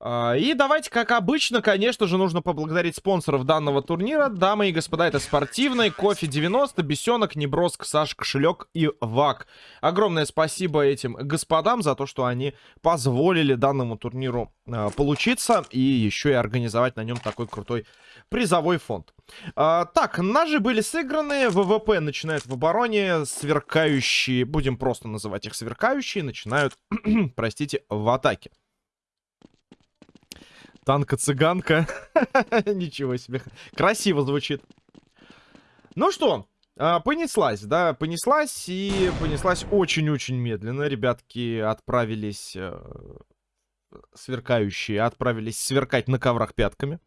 А, и давайте, как обычно, конечно же, нужно поблагодарить спонсоров данного турнира. Дамы и господа, это спортивный, кофе 90, бесенок, неброск, Саш, кошелек и вак. Огромное спасибо этим господам за то, что они позволили данному турниру э, получиться и еще и организовать на нем такой крутой призовой фонд. А, так, ножи были сыграны, ВВП начинает в обороне, сверкающие, будем просто называть их сверкающие, начинают, простите, в атаке. Танка-цыганка. Ничего себе. Красиво звучит. Ну что, а, понеслась, да, понеслась и понеслась очень-очень медленно. Ребятки отправились, э, сверкающие, отправились сверкать на коврах пятками.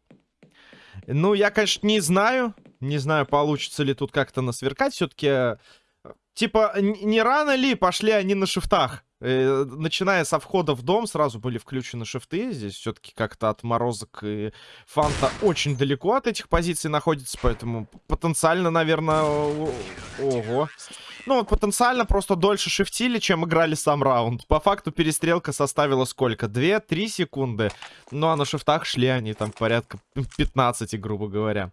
Ну, я, конечно, не знаю, не знаю, получится ли тут как-то насверкать. Все-таки, типа, не рано ли пошли они на шифтах? Э, начиная со входа в дом, сразу были включены шифты. Здесь все-таки как-то отморозок и фанта очень далеко от этих позиций находится, поэтому потенциально, наверное, ого. Ну, вот потенциально просто дольше шифтили, чем играли сам раунд. По факту перестрелка составила сколько? 2-3 секунды. Ну, а на шифтах шли они там порядка 15, грубо говоря.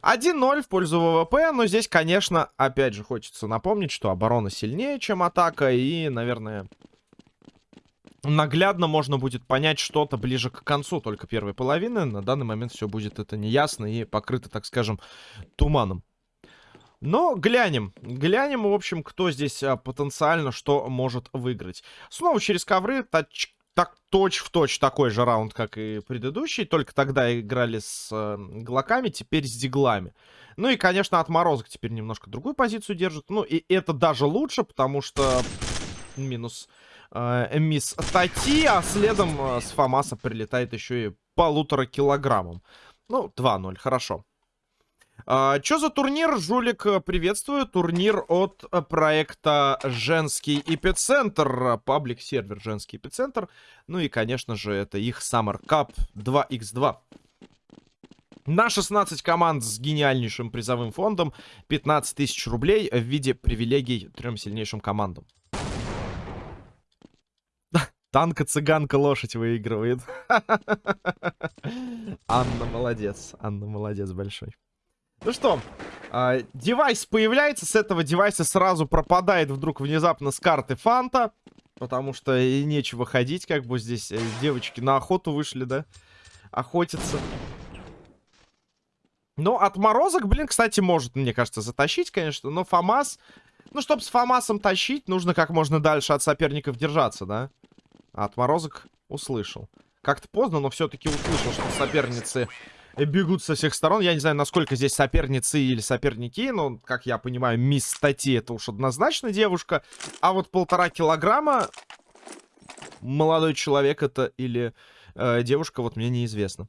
1-0 в пользу ВВП, но здесь, конечно, опять же хочется напомнить, что оборона сильнее, чем атака, и, наверное, наглядно можно будет понять что-то ближе к концу только первой половины. На данный момент все будет это неясно и покрыто, так скажем, туманом. Но глянем. Глянем, в общем, кто здесь а, потенциально что может выиграть. Снова через ковры. Тач так точь-в-точь точь такой же раунд, как и предыдущий. Только тогда играли с э, глоками, теперь с диглами. Ну и, конечно, отморозок теперь немножко другую позицию держит. Ну и это даже лучше, потому что минус э, мисс Тати, а следом э, с Фомаса прилетает еще и полутора килограммом. Ну, 2-0, хорошо. А, Что за турнир? Жулик э, приветствую. Турнир от э, проекта Женский Эпицентр. Паблик-сервер Женский Эпицентр. Ну и, конечно же, это их Summer Cup 2x2. На 16 команд с гениальнейшим призовым фондом 15 тысяч рублей в виде привилегий трем сильнейшим командам. Танка, цыганка, лошадь выигрывает. Анна молодец. Анна молодец большой. Ну что, э, девайс появляется, с этого девайса сразу пропадает вдруг внезапно с карты Фанта. Потому что и нечего ходить, как бы здесь э, девочки на охоту вышли, да? Охотятся. Но отморозок, блин, кстати, может, мне кажется, затащить, конечно. Но ФАМАС... Ну, чтобы с ФАМАСом тащить, нужно как можно дальше от соперников держаться, да? А отморозок услышал. Как-то поздно, но все-таки услышал, что соперницы бегут со всех сторон. Я не знаю, насколько здесь соперницы или соперники, но, как я понимаю, мисс Стати это уж однозначно девушка. А вот полтора килограмма молодой человек это или э, девушка, вот мне неизвестно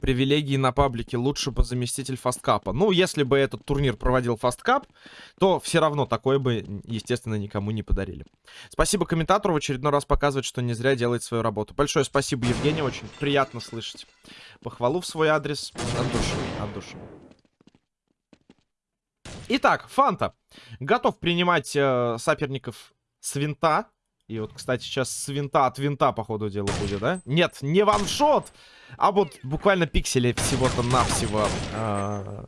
привилегии на паблике лучше бы заместитель фасткапа. Ну, если бы этот турнир проводил фасткап, то все равно такое бы, естественно, никому не подарили. Спасибо комментатору, в очередной раз показывает, что не зря делает свою работу. Большое спасибо, Евгений, очень приятно слышать. Похвалу в свой адрес от души, от души. Итак, Фанта готов принимать э, соперников с винта. И вот, кстати, сейчас с винта от винта, по ходу дела, будет, да? Нет, не ваншот! А вот буквально пикселей всего-то навсего э,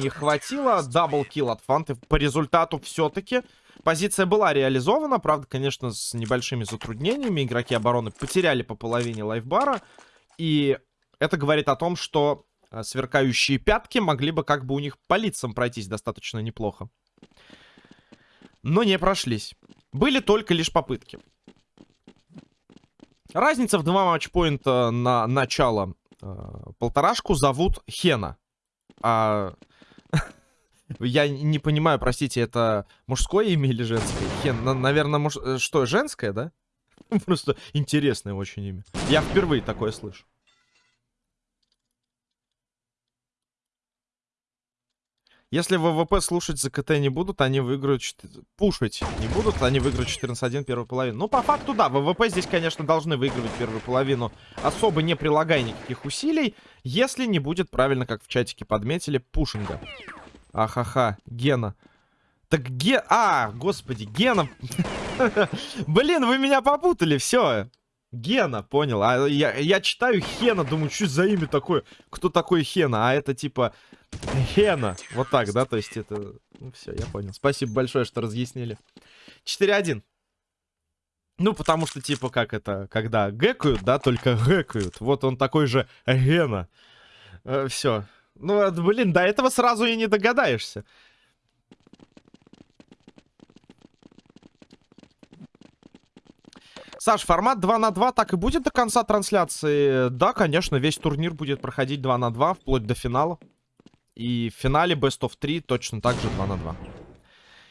не хватило. Даблкил от Фанты. По результату все-таки позиция была реализована. Правда, конечно, с небольшими затруднениями. Игроки обороны потеряли по половине лайфбара. И это говорит о том, что э, сверкающие пятки могли бы как бы у них по лицам пройтись достаточно неплохо. Но не прошлись. Были только лишь попытки. Разница в два матчпоинта на начало. Э, полторашку зовут Хена. А... Я не понимаю, простите, это мужское имя или женское? Хен, наверное, муж... Э, что, женское, да? Просто интересное очень имя. Я впервые такое слышу. Если ВВП слушать за КТ не будут, они выиграют... 4... Пушить не будут, они выиграют 14-1 первую половину. Ну, по факту, да, ВВП здесь, конечно, должны выигрывать первую половину, особо не прилагая никаких усилий, если не будет правильно, как в чатике подметили, пушинга. Ахаха, Гена. Так Ге... А, господи, Гена... Блин, вы меня попутали, все. Гена, понял. А я, я читаю Хена, думаю, что за имя такое? Кто такой Хена? А это типа Хена. Вот так, да? То есть это... Ну все, я понял. Спасибо большое, что разъяснили. 4-1. Ну, потому что, типа, как это, когда гэкают, да, только гэкают. Вот он такой же Гена. Э, все. Ну, блин, до этого сразу и не догадаешься. Саш, формат 2 на 2 так и будет до конца трансляции? Да, конечно, весь турнир будет проходить 2 на 2, вплоть до финала. И в финале Best of 3 точно так же 2 на 2.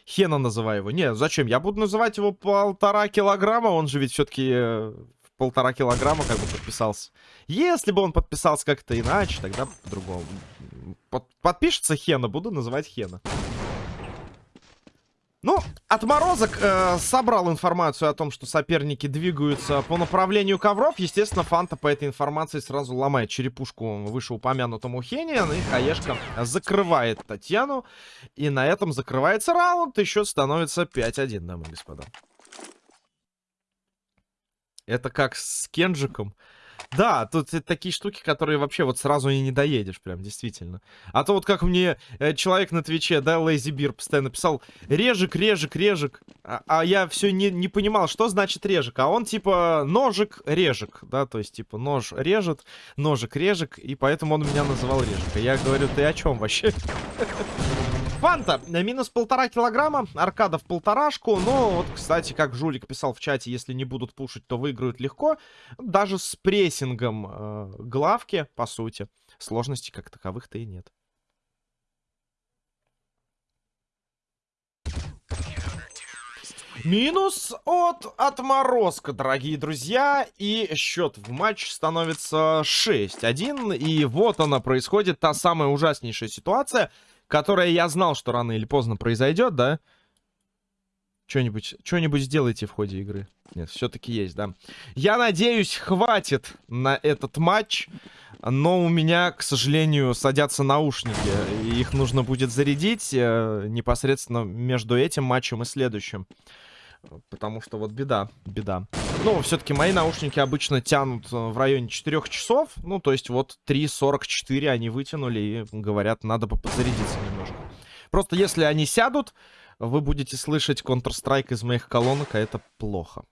Хена называю его. Не, зачем? Я буду называть его полтора килограмма. Он же ведь все-таки э, полтора килограмма как бы подписался. Если бы он подписался как-то иначе, тогда по-другому. Под, подпишется Хена, буду называть Хена. Ну, отморозок э, собрал информацию о том, что соперники двигаются по направлению ковров. Естественно, Фанта по этой информации сразу ломает черепушку вышеупомянутому Хене. И Хаешка закрывает Татьяну. И на этом закрывается раунд. Еще становится 5-1, дамы и господа. Это как с Кенджиком. Да, тут такие штуки, которые вообще вот сразу и не доедешь, прям, действительно. А то вот как мне э, человек на Твиче, да, Лейзи Бир постоянно писал, режик, режик, режик. А, а я все не, не понимал, что значит режик. А он типа ножик, режик, да, то есть типа нож режет, ножик, режик, и поэтому он меня называл режик. А я говорю, ты о чем вообще? Фанта, минус полтора килограмма, аркада в полторашку. Но вот, кстати, как Жулик писал в чате, если не будут пушить, то выиграют легко. Даже с прессингом э, главки, по сути, сложностей как таковых-то и нет. Минус от отморозка, дорогие друзья. И счет в матч становится 6-1. И вот она происходит, та самая ужаснейшая ситуация — которая я знал, что рано или поздно произойдет, да? Что-нибудь что сделайте в ходе игры. Нет, все-таки есть, да. Я надеюсь, хватит на этот матч. Но у меня, к сожалению, садятся наушники. Их нужно будет зарядить э, непосредственно между этим матчем и следующим. Потому что вот беда, беда. Ну, все-таки мои наушники обычно тянут э, в районе 4 часов. Ну, то есть вот 3.44 они вытянули и говорят, надо бы подзарядиться немножко. Просто если они сядут, вы будете слышать Counter-Strike из моих колонок, а это плохо.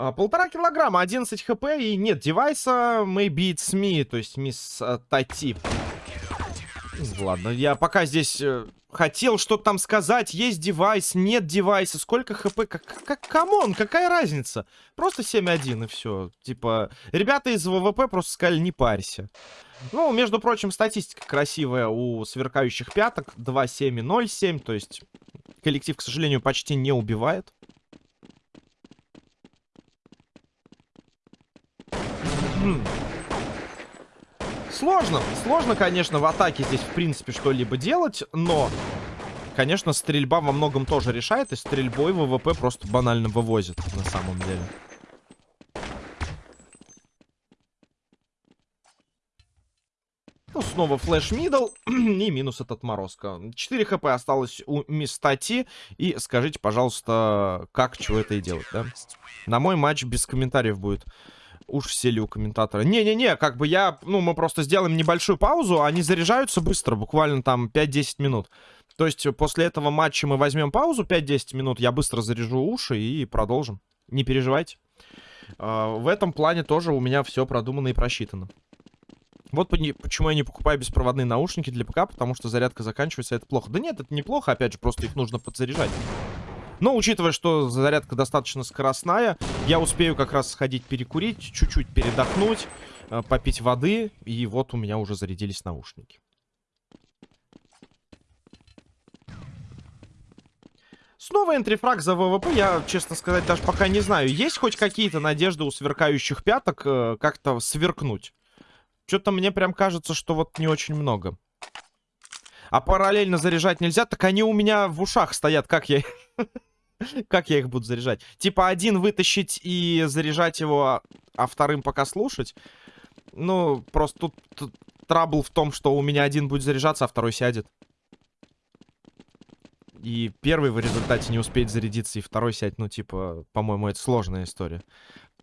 А, полтора килограмма, 11 хп и нет девайса. Maybe it's me, то есть мисс uh, Тати. Ладно, я пока здесь э, хотел что-то там сказать. Есть девайс, нет девайса. Сколько хп? Как, как, come on, какая разница? Просто 7-1 и все. Типа, ребята из ВВП просто сказали, не парься. Ну, между прочим, статистика красивая у сверкающих пяток. 2-7 и 0-7. То есть, коллектив, к сожалению, почти не убивает. Хм. Сложно. Сложно, конечно, в атаке здесь, в принципе, что-либо делать, но... Конечно, стрельба во многом тоже решает, и стрельбой ВВП просто банально вывозит, на самом деле. Ну, снова флеш мидл и минус от отморозка. 4 хп осталось у Мистати. И скажите, пожалуйста, как, чего это и делать, да? На мой матч без комментариев будет. Уж все ли у комментатора. Не-не-не, как бы я... Ну, мы просто сделаем небольшую паузу. Они заряжаются быстро, буквально там 5-10 минут. То есть после этого матча мы возьмем паузу 5-10 минут. Я быстро заряжу уши и продолжим. Не переживайте. Uh, в этом плане тоже у меня все продумано и просчитано. Вот почему я не покупаю беспроводные наушники для ПК, потому что зарядка заканчивается, это плохо. Да нет, это неплохо, опять же, просто их нужно подзаряжать. Но, учитывая, что зарядка достаточно скоростная, я успею как раз сходить перекурить, чуть-чуть передохнуть, э, попить воды, и вот у меня уже зарядились наушники. Снова энтрифраг за ВВП, я, честно сказать, даже пока не знаю. Есть хоть какие-то надежды у сверкающих пяток э, как-то сверкнуть? Что-то мне прям кажется, что вот не очень много. А параллельно заряжать нельзя, так они у меня в ушах стоят, как я... Как я их буду заряжать? Типа один вытащить и заряжать его, а вторым пока слушать? Ну, просто тут, тут трабл в том, что у меня один будет заряжаться, а второй сядет. И первый в результате не успеет зарядиться, и второй сядь, ну, типа, по-моему, это сложная история.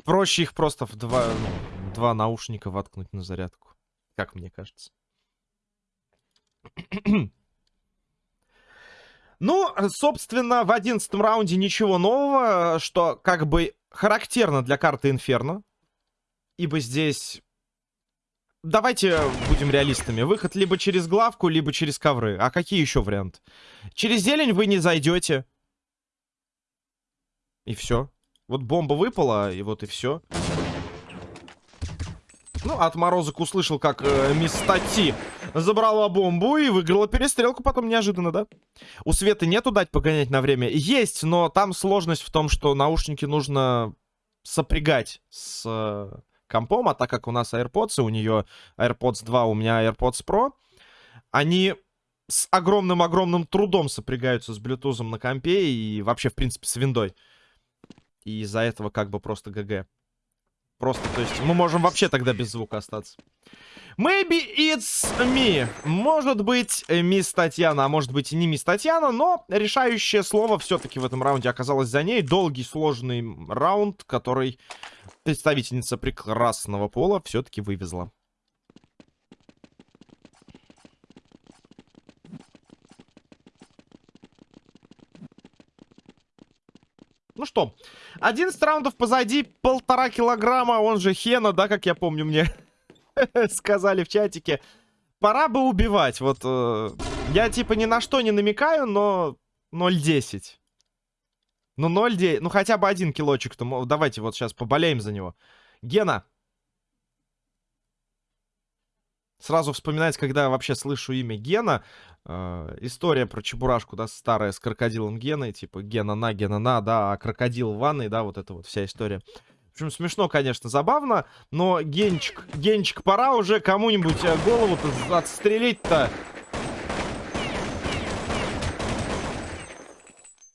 Проще их просто в два, ну, два наушника воткнуть на зарядку. Как мне кажется. Ну, собственно, в одиннадцатом раунде ничего нового, что как бы характерно для карты Инферно. Ибо здесь... Давайте будем реалистами. Выход либо через главку, либо через ковры. А какие еще варианты? Через зелень вы не зайдете. И все. Вот бомба выпала, и вот и все. Ну, отморозок услышал, как э, мисс Тати забрала бомбу и выиграла перестрелку потом неожиданно, да? У Светы нету дать погонять на время? Есть, но там сложность в том, что наушники нужно сопрягать с э, компом, а так как у нас AirPods, и у нее AirPods 2, у меня AirPods Pro, они с огромным-огромным трудом сопрягаются с Bluetooth на компе и вообще, в принципе, с виндой. И из-за этого как бы просто ГГ. Просто, то есть, мы можем вообще тогда без звука остаться. Maybe it's me. Может быть, э, мисс Татьяна, а может быть и не мисс Татьяна, но решающее слово все-таки в этом раунде оказалось за ней. Долгий, сложный раунд, который представительница прекрасного пола все-таки вывезла. Что, 11 раундов позади, полтора килограмма, он же Хена, да, как я помню, мне сказали в чатике. Пора бы убивать, вот, э, я типа ни на что не намекаю, но 0.10. Ну 0.9, ну хотя бы один килочек-то, давайте вот сейчас поболеем за него. Гена. Сразу вспоминать, когда вообще слышу имя Гена, Э, история про Чебурашку, да, старая, с крокодилом Геной, типа Гена на, Гена на, да, а крокодил в ванной, да, вот эта вот вся история. В общем, смешно, конечно, забавно, но Генчик, Генчик, пора уже кому-нибудь э, голову-то отстрелить-то.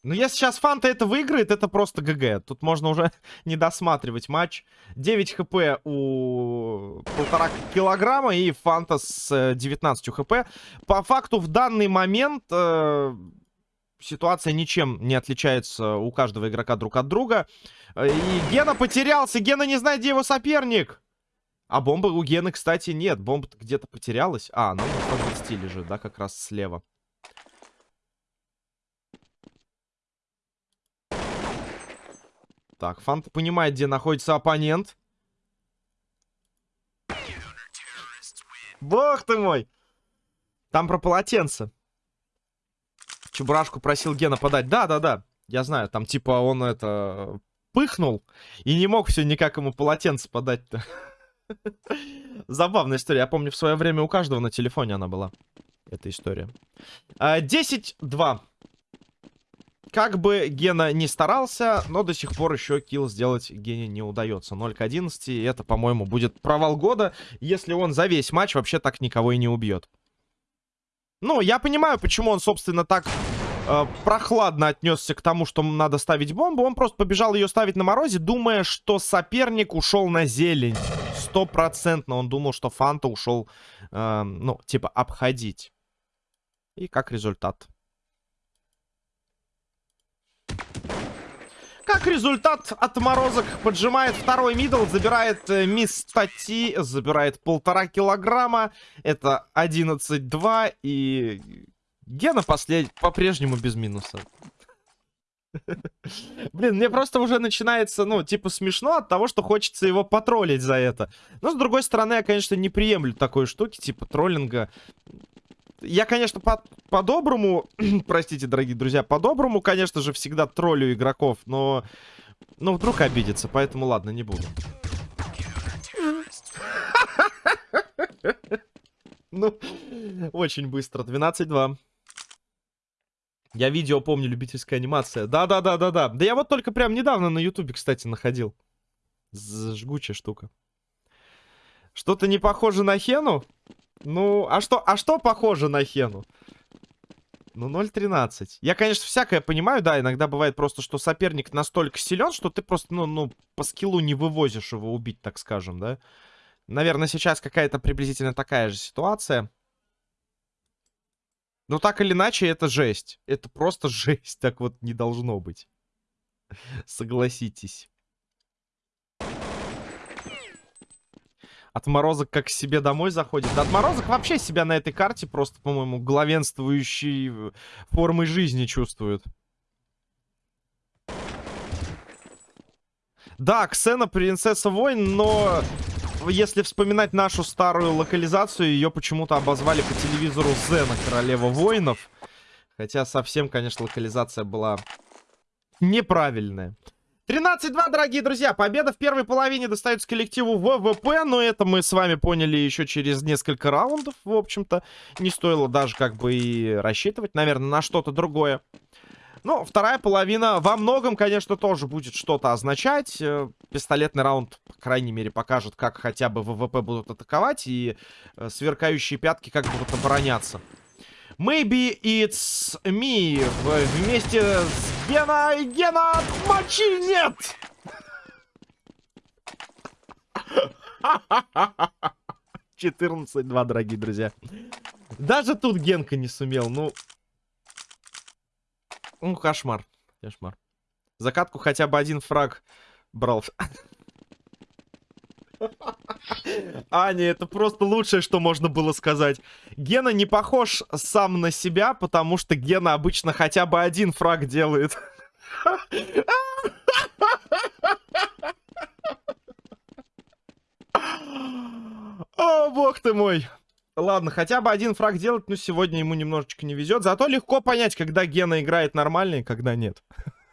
Ну, если сейчас Фанта это выиграет, это просто ГГ. Тут можно уже не досматривать матч. 9 хп у полтора килограмма и Фанта с 19 э, хп. По факту в данный момент э, ситуация ничем не отличается у каждого игрока друг от друга. Э, и Гена потерялся. Гена не знает, где его соперник. А бомбы у Гены, кстати, нет. Бомба где-то потерялась. А, она на 120 лежит, да, как раз слева. Так, Фанта понимает, где находится оппонент. Бог ты мой! Там про полотенце. Чебурашку просил Гена подать. Да-да-да, я знаю. Там типа он это... Пыхнул и не мог все никак ему полотенце подать-то. Забавная история. Я помню, в свое время у каждого на телефоне она была. Эта история. 10-2. Как бы Гена не старался, но до сих пор еще килл сделать Гене не удается. 0 к 11, и это, по-моему, будет провал года, если он за весь матч вообще так никого и не убьет. Ну, я понимаю, почему он, собственно, так э, прохладно отнесся к тому, что надо ставить бомбу. Он просто побежал ее ставить на морозе, думая, что соперник ушел на зелень. Стопроцентно он думал, что Фанта ушел, э, ну, типа, обходить. И как результат... Как результат, отморозок поджимает второй мидл, забирает э, мисс Тати, забирает полтора килограмма. Это 11-2 и Гена послед... по-прежнему без минуса. Блин, мне просто уже начинается, ну, типа, смешно от того, что хочется его потроллить за это. Но, с другой стороны, я, конечно, не приемлю такой штуки, типа, троллинга я, конечно, по-доброму, по простите, дорогие друзья, по-доброму, конечно же, всегда троллю игроков, но, ну, вдруг обидится, поэтому ладно, не буду. Ну, очень быстро. 12-2. Я видео помню, любительская анимация. Да-да-да-да-да. Да я вот только прям недавно на ютубе, кстати, находил. Жгучая штука. Что-то не похоже на Хену? Ну, а что, а что похоже на Хену? Ну, 0.13. Я, конечно, всякое понимаю, да, иногда бывает просто, что соперник настолько силен, что ты просто, ну, ну, по скиллу не вывозишь его убить, так скажем, да. Наверное, сейчас какая-то приблизительно такая же ситуация. Но так или иначе, это жесть. Это просто жесть. Так вот не должно быть. Согласитесь. Отморозок как к себе домой заходит. Отморозок вообще себя на этой карте просто, по-моему, главенствующей э, формой жизни чувствует. Да, Ксена принцесса войн, но если вспоминать нашу старую локализацию, ее почему-то обозвали по телевизору Зена, королева воинов. Хотя совсем, конечно, локализация была неправильная. 13-2, дорогие друзья. Победа в первой половине достается коллективу ВВП, но это мы с вами поняли еще через несколько раундов, в общем-то. Не стоило даже как бы и рассчитывать, наверное, на что-то другое. Ну, вторая половина во многом, конечно, тоже будет что-то означать. Э, пистолетный раунд, по крайней мере, покажет, как хотя бы ВВП будут атаковать, и э, сверкающие пятки как будут обороняться. Maybe it's me вместе с Гена и Гена мочи нет! Четырнадцать два, дорогие друзья. Даже тут Генка не сумел, ну... Ну, кошмар. Кошмар. Закатку хотя бы один фраг брал. Аня, это просто лучшее, что можно было сказать. Гена не похож сам на себя, потому что Гена обычно хотя бы один фраг делает. О, бог ты мой. Ладно, хотя бы один фраг делать, но сегодня ему немножечко не везет. Зато легко понять, когда Гена играет нормально и когда нет.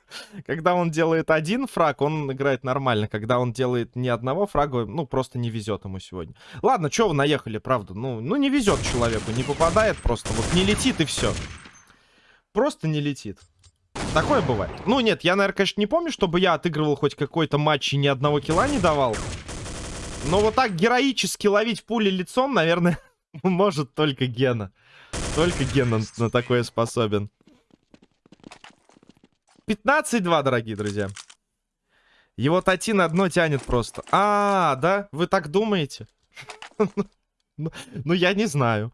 Когда он делает один фраг, он играет нормально. Когда он делает ни одного фрага, ну, просто не везет ему сегодня. Ладно, что вы наехали, правда? Ну, ну, не везет человеку, не попадает просто. Вот не летит и все. Просто не летит. Такое бывает. Ну, нет, я, наверное, конечно, не помню, чтобы я отыгрывал хоть какой-то матч и ни одного килла не давал. Но вот так героически ловить пули лицом, наверное, может только Гена. Только Гена на такое способен. 15-2, дорогие друзья. Его Тати на дно тянет просто. А, да? Вы так думаете? Ну, ну, я не знаю.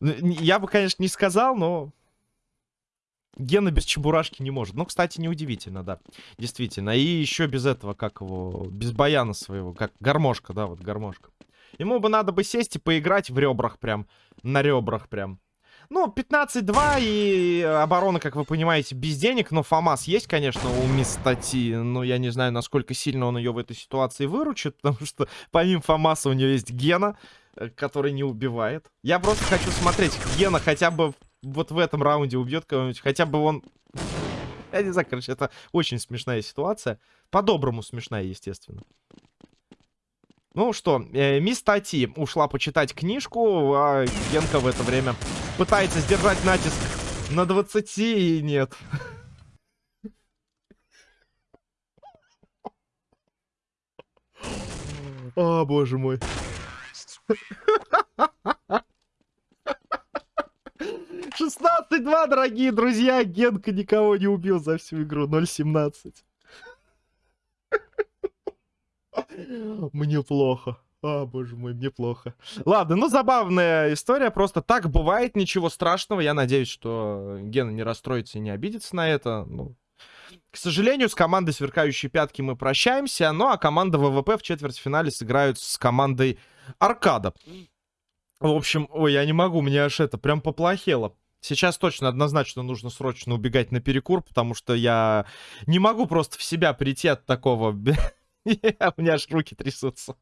Я бы, конечно, не сказал, но... Гена без чебурашки не может. Ну, кстати, неудивительно, да. Действительно. И еще без этого, как его... Без баяна своего. Как гармошка, да, вот гармошка. Ему бы надо бы сесть и поиграть в ребрах прям. На ребрах прям. Ну, 15-2 и оборона, как вы понимаете, без денег. Но ФАМАС есть, конечно, у Мистати. Но я не знаю, насколько сильно он ее в этой ситуации выручит. Потому что помимо ФАМАСа у нее есть Гена, э, который не убивает. Я просто хочу смотреть, Гена хотя бы вот в этом раунде убьет кого-нибудь. Хотя бы он... Я не знаю, короче, это очень смешная ситуация. По-доброму смешная, естественно. Ну что, э, мисс Тати ушла почитать книжку, а Генка в это время пытается сдержать натиск на 20 и нет. О, боже мой. 16-2, дорогие друзья. Генка никого не убил за всю игру. 0-17. Мне плохо. А, боже мой, мне плохо. Ладно, ну забавная история, просто так бывает, ничего страшного. Я надеюсь, что Гена не расстроится и не обидится на это. Ну, к сожалению, с командой «Сверкающие пятки» мы прощаемся, ну а команда ВВП в четвертьфинале сыграют с командой «Аркада». В общем, ой, я не могу, мне аж это прям поплохело. Сейчас точно однозначно нужно срочно убегать на перекур, потому что я не могу просто в себя прийти от такого У меня аж руки трясутся.